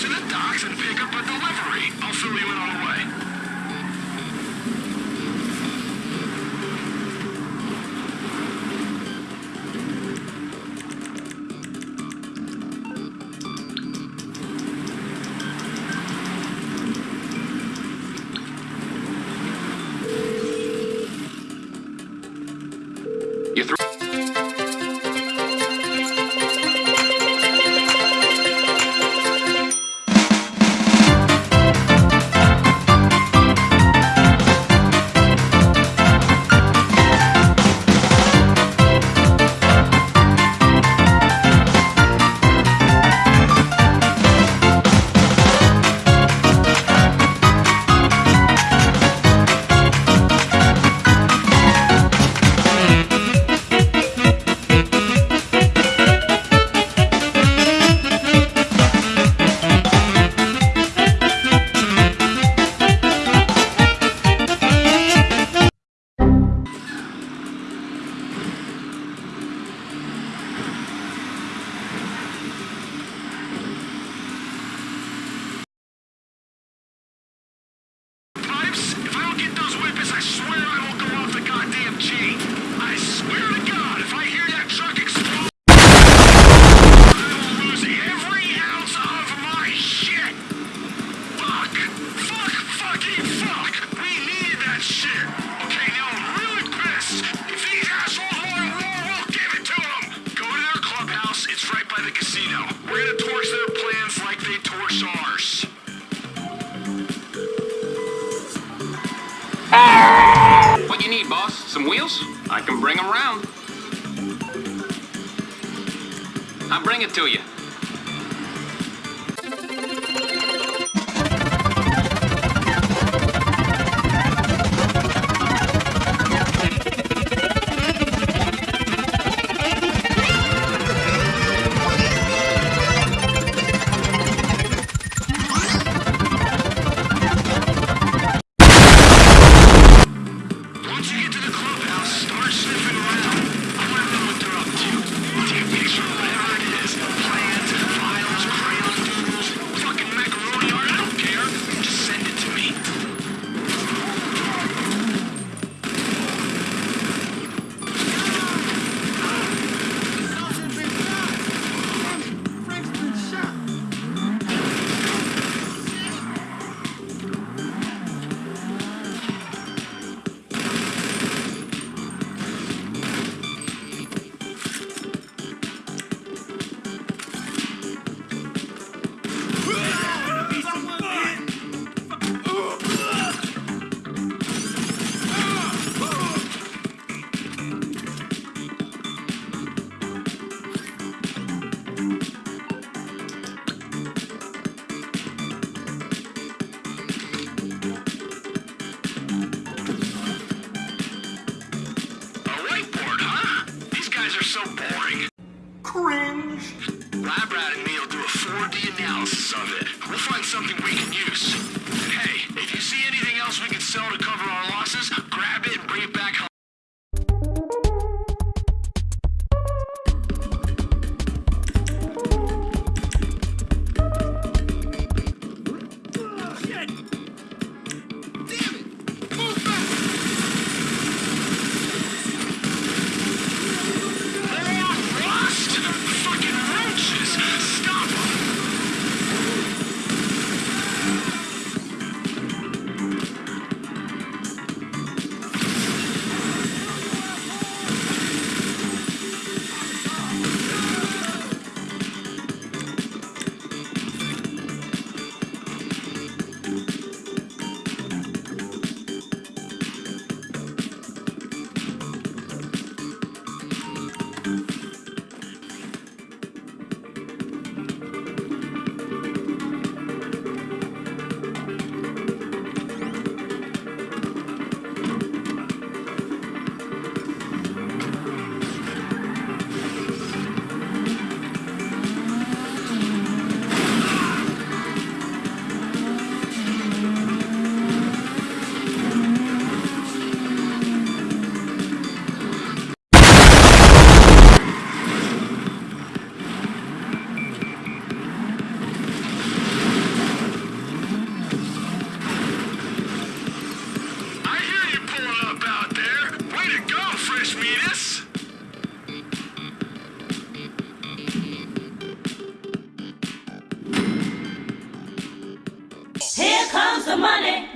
to the docks and pick up a delivery. I'll fill you in on some wheels, I can bring them around. I'll bring it to you. Brad and me will do a 4D analysis of it. We'll find something we can use. And hey, if you see anything The money.